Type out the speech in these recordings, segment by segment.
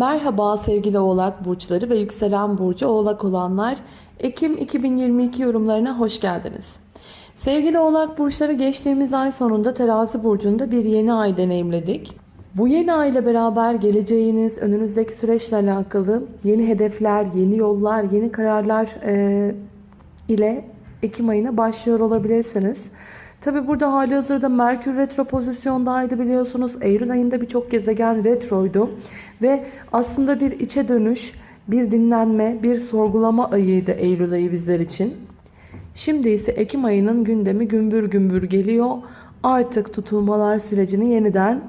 Merhaba sevgili oğlak burçları ve yükselen burcu oğlak olanlar. Ekim 2022 yorumlarına hoş geldiniz. Sevgili oğlak burçları geçtiğimiz ay sonunda terazi burcunda bir yeni ay deneyimledik. Bu yeni ay ile beraber geleceğiniz, önünüzdeki süreçle alakalı yeni hedefler, yeni yollar, yeni kararlar e, ile Ekim ayına başlıyor olabilirsiniz. Tabi burada hali hazırda Merkür retro pozisyondaydı biliyorsunuz. Eylül ayında birçok gezegen retroydu. Ve aslında bir içe dönüş, bir dinlenme, bir sorgulama ayıydı Eylül ayı bizler için. Şimdi ise Ekim ayının gündemi gümbür gümbür geliyor. Artık tutulmalar sürecini yeniden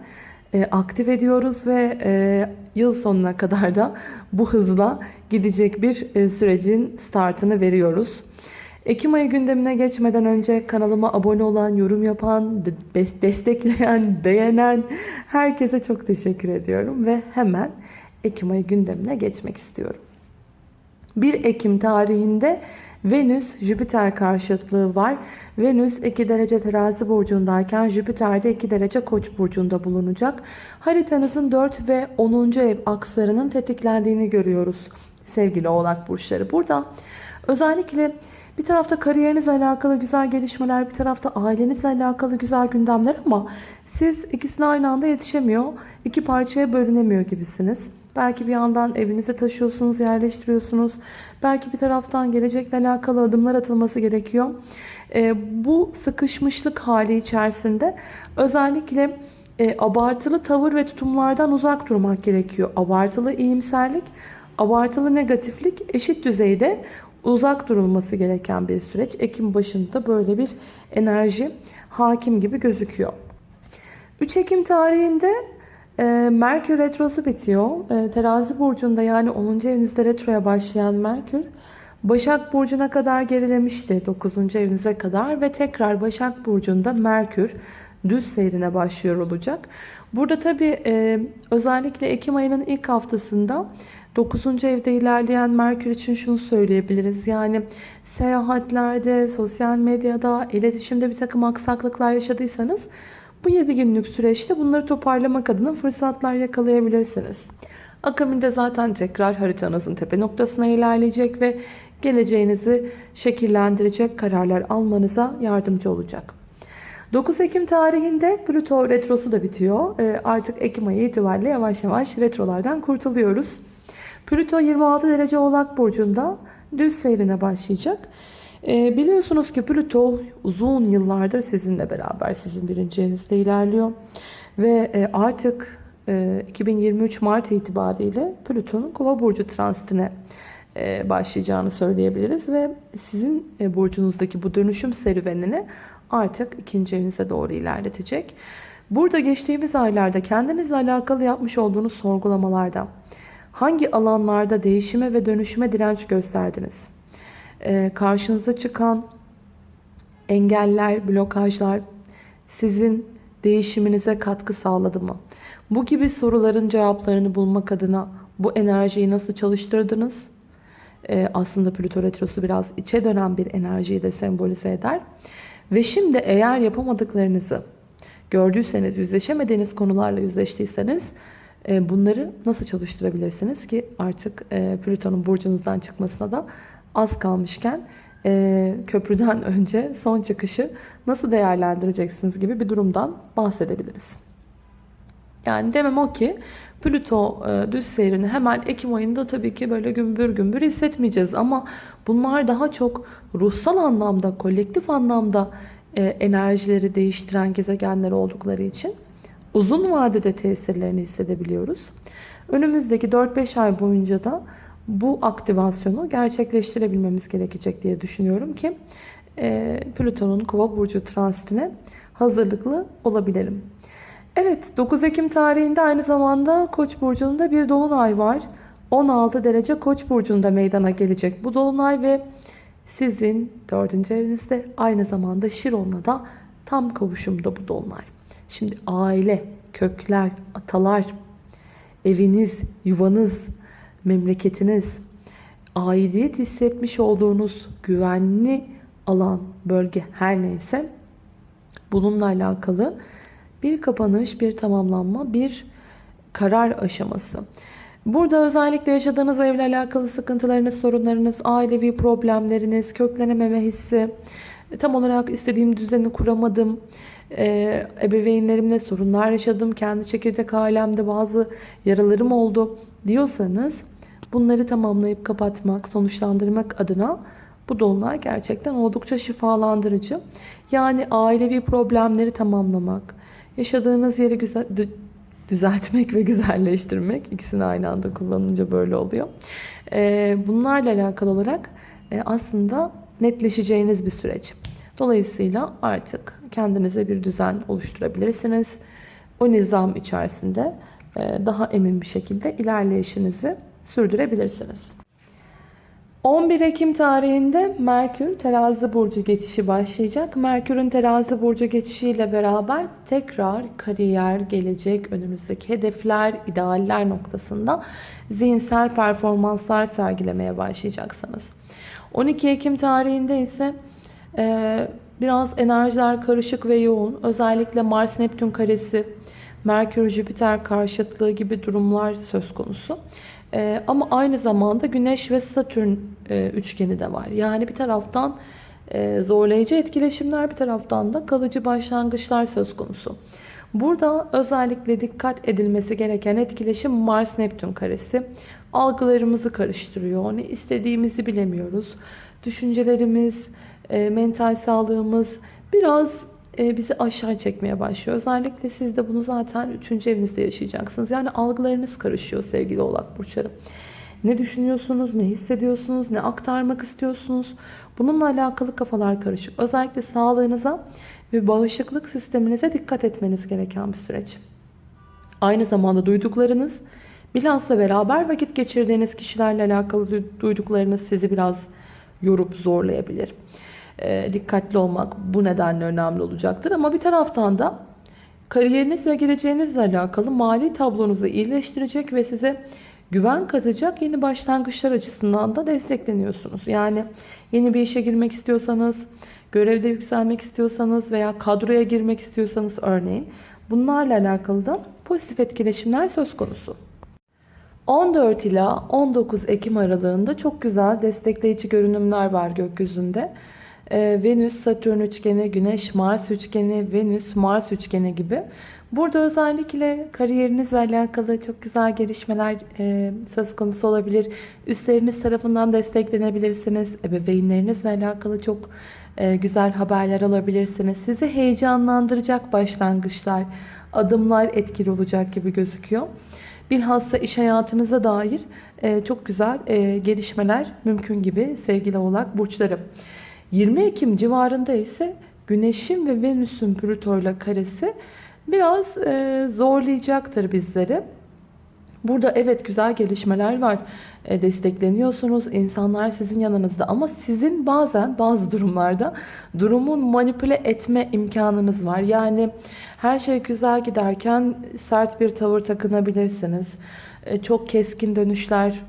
e, aktif ediyoruz ve e, yıl sonuna kadar da bu hızla gidecek bir e, sürecin startını veriyoruz. Ekim ayı gündemine geçmeden önce kanalıma abone olan, yorum yapan, destekleyen, beğenen herkese çok teşekkür ediyorum. Ve hemen Ekim ayı gündemine geçmek istiyorum. 1 Ekim tarihinde Venüs-Jüpiter karşıtlığı var. Venüs 2 derece terazi burcundayken Jüpiter de 2 derece koç burcunda bulunacak. Haritanızın 4 ve 10. ev akslarının tetiklendiğini görüyoruz sevgili oğlak burçları. Burada özellikle bir tarafta kariyerinizle alakalı güzel gelişmeler, bir tarafta ailenizle alakalı güzel gündemler ama siz ikisine aynı anda yetişemiyor, iki parçaya bölünemiyor gibisiniz. Belki bir yandan evinize taşıyorsunuz, yerleştiriyorsunuz. Belki bir taraftan gelecekle alakalı adımlar atılması gerekiyor. E, bu sıkışmışlık hali içerisinde özellikle e, abartılı tavır ve tutumlardan uzak durmak gerekiyor. Abartılı iyimserlik, abartılı negatiflik eşit düzeyde uzak durulması gereken bir süreç. Ekim başında böyle bir enerji hakim gibi gözüküyor. 3 Ekim tarihinde e, Merkür Retrosu bitiyor. E, terazi burcunda yani 10. evinizde retroya başlayan Merkür Başak Burcu'na kadar gerilemişti 9. evinize kadar ve tekrar Başak Burcu'nda Merkür düz seyrine başlıyor olacak. Burada tabi e, özellikle Ekim ayının ilk haftasında 9. evde ilerleyen Merkür için şunu söyleyebiliriz. Yani seyahatlerde, sosyal medyada, iletişimde bir takım aksaklıklar yaşadıysanız bu 7 günlük süreçte bunları toparlamak adına fırsatlar yakalayabilirsiniz. Akabinde zaten tekrar haritanızın tepe noktasına ilerleyecek ve geleceğinizi şekillendirecek kararlar almanıza yardımcı olacak. 9 Ekim tarihinde Plüto retrosu da bitiyor. Ee, artık Ekim ayı itibariyle yavaş yavaş retrolardan kurtuluyoruz. Plüto 26 derece oğlak burcunda düz seyrine başlayacak. E, biliyorsunuz ki Plüto uzun yıllardır sizinle beraber sizin birinci evinizde ilerliyor. Ve e, artık e, 2023 Mart itibariyle Plüton'un kova burcu transitine e, başlayacağını söyleyebiliriz. Ve sizin e, burcunuzdaki bu dönüşüm serüvenini artık ikinci evinize doğru ilerletecek. Burada geçtiğimiz aylarda kendinizle alakalı yapmış olduğunuz sorgulamalarda Hangi alanlarda değişime ve dönüşüme direnç gösterdiniz? Ee, karşınıza çıkan engeller, blokajlar sizin değişiminize katkı sağladı mı? Bu gibi soruların cevaplarını bulmak adına bu enerjiyi nasıl çalıştırdınız? Ee, aslında Plüto Retrosu biraz içe dönen bir enerjiyi de sembolize eder. Ve şimdi eğer yapamadıklarınızı gördüyseniz, yüzleşemediğiniz konularla yüzleştiyseniz bunları nasıl çalıştırabilirsiniz ki artık e, Plüton'un burcunuzdan çıkmasına da az kalmışken e, köprüden önce son çıkışı nasıl değerlendireceksiniz gibi bir durumdan bahsedebiliriz. Yani demem o ki Plüto düz seyrini hemen Ekim ayında tabii ki böyle gümbür gümbür hissetmeyeceğiz. Ama bunlar daha çok ruhsal anlamda, kolektif anlamda enerjileri değiştiren gezegenler oldukları için uzun vadede tesirlerini hissedebiliyoruz. Önümüzdeki 4-5 ay boyunca da bu aktivasyonu gerçekleştirebilmemiz gerekecek diye düşünüyorum ki e, Plüton'un kova burcu transitine hazırlıklı olabilelim. Evet 9 Ekim tarihinde aynı zamanda Koç burcunda bir dolunay var. 16 derece Koç burcunda meydana gelecek bu dolunay ve sizin 4. evinizde aynı zamanda Şiron'la da tam kavuşumda bu dolunay. Şimdi aile, kökler, atalar, eviniz, yuvanız, memleketiniz, aidiyet hissetmiş olduğunuz güvenli alan, bölge her neyse bununla alakalı bir kapanış, bir tamamlanma, bir karar aşaması. Burada özellikle yaşadığınız evle alakalı sıkıntılarınız, sorunlarınız, ailevi problemleriniz, köklenememe hissi, tam olarak istediğim düzeni kuramadım, e, ebeveynlerimle sorunlar yaşadım, kendi çekirdek ailemde bazı yaralarım oldu diyorsanız bunları tamamlayıp kapatmak, sonuçlandırmak adına bu dolunay gerçekten oldukça şifalandırıcı. Yani ailevi problemleri tamamlamak, yaşadığınız yeri güzel, düzeltmek ve güzelleştirmek. ikisini aynı anda kullanınca böyle oluyor. Ee, bunlarla alakalı olarak e, aslında netleşeceğiniz bir süreç. Dolayısıyla artık kendinize bir düzen oluşturabilirsiniz. O nizam içerisinde e, daha emin bir şekilde ilerleyişinizi sürdürebilirsiniz. 11 Ekim tarihinde Merkür terazi burcu geçişi başlayacak. Merkür'ün terazi burcu geçişiyle beraber tekrar kariyer, gelecek, önümüzdeki hedefler, idealler noktasında zihinsel performanslar sergilemeye başlayacaksınız. 12 Ekim tarihinde ise e, biraz enerjiler karışık ve yoğun. Özellikle Mars-Neptün karesi, Merkür-Jüpiter karşıtlığı gibi durumlar söz konusu. Ee, ama aynı zamanda Güneş ve Satürn e, üçgeni de var. Yani bir taraftan e, zorlayıcı etkileşimler bir taraftan da kalıcı başlangıçlar söz konusu. Burada özellikle dikkat edilmesi gereken etkileşim Mars-Neptün karesi. Algılarımızı karıştırıyor. Ne istediğimizi bilemiyoruz. Düşüncelerimiz, e, mental sağlığımız biraz e, bizi aşağı çekmeye başlıyor. Özellikle siz de bunu zaten 3. evinizde yaşayacaksınız. Yani algılarınız karışıyor sevgili oğlak burçları. Ne düşünüyorsunuz, ne hissediyorsunuz, ne aktarmak istiyorsunuz? Bununla alakalı kafalar karışık. Özellikle sağlığınıza ve bağışıklık sisteminize dikkat etmeniz gereken bir süreç. Aynı zamanda duyduklarınız, bilhassa beraber vakit geçirdiğiniz kişilerle alakalı duyduklarınız sizi biraz yorup zorlayabilir. E, dikkatli olmak bu nedenle önemli olacaktır. Ama bir taraftan da kariyeriniz ve geleceğinizle alakalı mali tablonuzu iyileştirecek ve size güven katacak yeni başlangıçlar açısından da destekleniyorsunuz. Yani yeni bir işe girmek istiyorsanız, görevde yükselmek istiyorsanız veya kadroya girmek istiyorsanız örneğin bunlarla alakalı da pozitif etkileşimler söz konusu. 14 ila 19 Ekim aralığında çok güzel destekleyici görünümler var gökyüzünde. Ee, Venüs, Satürn üçgeni, Güneş, Mars üçgeni, Venüs, Mars üçgeni gibi. Burada özellikle kariyerinizle alakalı çok güzel gelişmeler e, söz konusu olabilir. Üstleriniz tarafından desteklenebilirsiniz. Ebeveynlerinizle alakalı çok e, güzel haberler alabilirsiniz. Sizi heyecanlandıracak başlangıçlar, adımlar etkili olacak gibi gözüküyor. Bilhassa iş hayatınıza dair e, çok güzel gelişmeler mümkün gibi sevgili oğlak burçlarım. 20 Ekim civarında ise Güneş'in ve Venüs'ün Plüto'yla karesi biraz e, zorlayacaktır bizleri. Burada evet güzel gelişmeler var. E, destekleniyorsunuz. insanlar sizin yanınızda. Ama sizin bazen bazı durumlarda durumun manipüle etme imkanınız var. Yani her şey güzel giderken sert bir tavır takınabilirsiniz. E, çok keskin dönüşler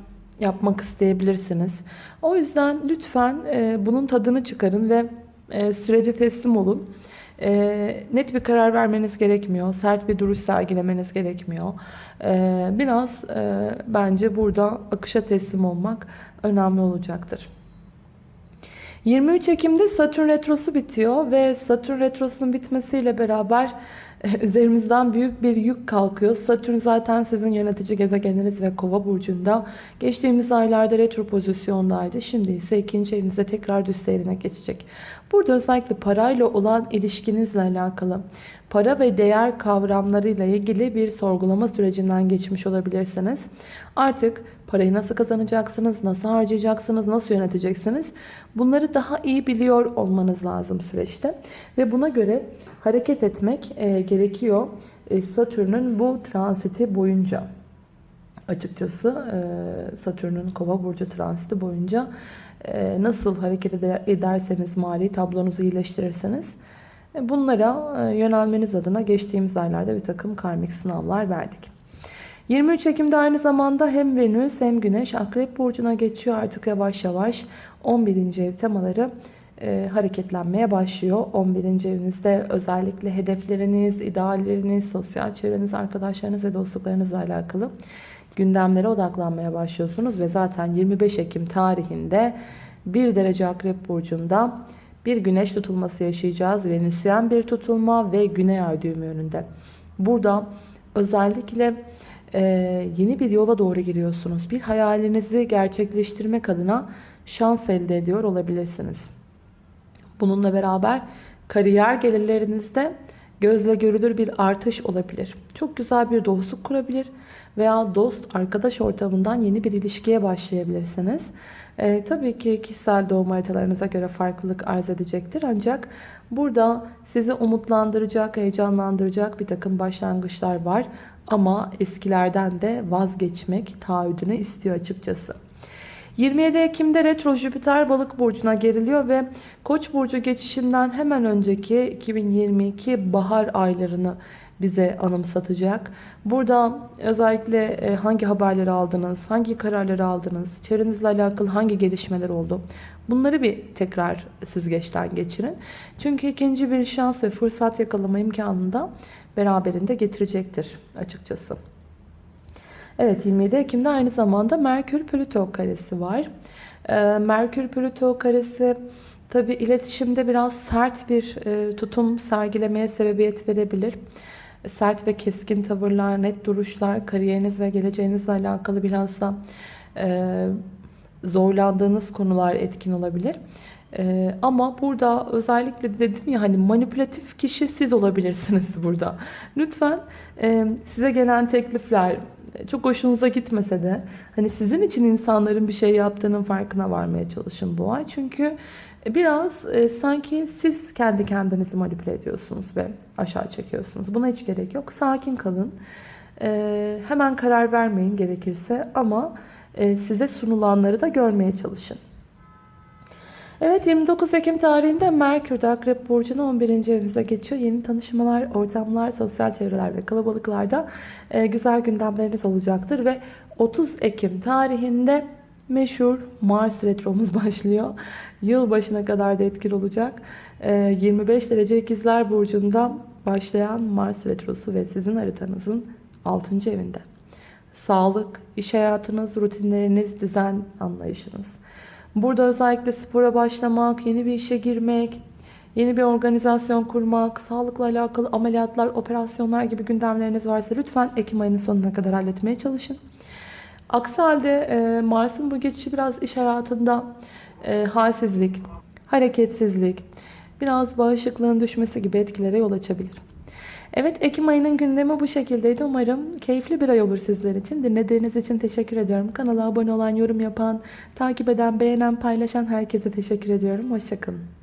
yapmak isteyebilirsiniz. O yüzden lütfen e, bunun tadını çıkarın ve e, sürece teslim olun. E, net bir karar vermeniz gerekmiyor. Sert bir duruş sergilemeniz gerekmiyor. E, biraz e, bence burada akışa teslim olmak önemli olacaktır. 23 Ekim'de Satürn Retrosu bitiyor ve Satürn Retrosu'nun bitmesiyle beraber üzerimizden büyük bir yük kalkıyor. Satürn zaten sizin yönetici gezegeniniz ve kova burcunda. Geçtiğimiz aylarda retro pozisyondaydı. Şimdi ise ikinci evinizde tekrar düz seyrine geçecek. Burada özellikle parayla olan ilişkinizle alakalı para ve değer kavramlarıyla ilgili bir sorgulama sürecinden geçmiş olabilirsiniz. Artık parayı nasıl kazanacaksınız, nasıl harcayacaksınız, nasıl yöneteceksiniz bunları daha iyi biliyor olmanız lazım süreçte. Ve buna göre hareket etmek e, gerekiyor e, Satürn'ün bu transiti boyunca. Açıkçası e, Satürn'ün kova burcu transiti boyunca nasıl hareket ederseniz mali tablonuzu iyileştirirseniz e, bunlara e, yönelmeniz adına geçtiğimiz aylarda bir takım karmik sınavlar verdik. 23 Ekim'de aynı zamanda hem Venüs hem Güneş Akrep Burcu'na geçiyor artık yavaş yavaş 11. ev temaları e, hareketlenmeye başlıyor. 11. evinizde özellikle hedefleriniz, idealleriniz, sosyal çevreniz, arkadaşlarınız ve dostluklarınızla alakalı gündemlere odaklanmaya başlıyorsunuz ve zaten 25 Ekim tarihinde 1 derece Akrep Burcu'nda bir güneş tutulması yaşayacağız. Venüsyen bir tutulma ve güney ay düğümü önünde. Burada özellikle e, yeni bir yola doğru giriyorsunuz. Bir hayalinizi gerçekleştirmek adına şans elde ediyor olabilirsiniz. Bununla beraber kariyer gelirlerinizde gözle görülür bir artış olabilir. Çok güzel bir dostluk kurabilir veya dost arkadaş ortamından yeni bir ilişkiye başlayabilirsiniz. Ee, tabii ki kişisel doğum haritalarınıza göre farklılık arz edecektir. Ancak burada sizi umutlandıracak, heyecanlandıracak bir takım başlangıçlar var. Ama eskilerden de vazgeçmek taahhüdünü istiyor açıkçası. 27 Ekim'de retro Jüpiter balık burcuna geriliyor ve koç burcu geçişinden hemen önceki 2022 bahar aylarını bize anımsatacak. Burada özellikle e, hangi haberleri aldınız, hangi kararları aldınız, çevrenizle alakalı hangi gelişmeler oldu? Bunları bir tekrar süzgeçten geçirin. Çünkü ikinci bir şans ve fırsat yakalama imkanını da beraberinde getirecektir açıkçası. Evet 27 Ekim'de aynı zamanda Merkür-Plüto karesi var. Ee, Merkür-Plüto karesi tabi iletişimde biraz sert bir e, tutum sergilemeye sebebiyet verebilir. Sert ve keskin tavırlar, net duruşlar, kariyeriniz ve geleceğinizle alakalı biraz da e, zorlandığınız konular etkin olabilir. Ee, ama burada özellikle dedim ya hani manipülatif kişi siz olabilirsiniz burada. Lütfen e, size gelen teklifler çok hoşunuza gitmese de hani sizin için insanların bir şey yaptığının farkına varmaya çalışın bu ay. Çünkü biraz e, sanki siz kendi kendinizi manipüle ediyorsunuz ve aşağı çekiyorsunuz. Buna hiç gerek yok. Sakin kalın. E, hemen karar vermeyin gerekirse ama e, size sunulanları da görmeye çalışın. Evet 29 Ekim tarihinde Merkür de Akrep Burcu'na 11. evinize geçiyor. Yeni tanışmalar, ortamlar, sosyal çevreler ve kalabalıklarda e, güzel gündemleriniz olacaktır. Ve 30 Ekim tarihinde meşhur Mars retromuz başlıyor. Yıl başına kadar da etkili olacak. E, 25 derece ikizler burcunda başlayan Mars retrosu ve sizin haritanızın 6. evinde. Sağlık, iş hayatınız, rutinleriniz, düzen anlayışınız. Burada özellikle spora başlamak, yeni bir işe girmek, yeni bir organizasyon kurmak, sağlıkla alakalı ameliyatlar, operasyonlar gibi gündemleriniz varsa lütfen Ekim ayının sonuna kadar halletmeye çalışın. Aksi halde e, Mars'ın bu geçişi biraz iş hayatında e, halsizlik, hareketsizlik, biraz bağışıklığın düşmesi gibi etkilere yol açabilir. Evet Ekim ayının gündemi bu şekildeydi. Umarım keyifli bir ay olur sizler için. Dinlediğiniz için teşekkür ediyorum. Kanala abone olan, yorum yapan, takip eden, beğenen, paylaşan herkese teşekkür ediyorum. Hoşçakalın.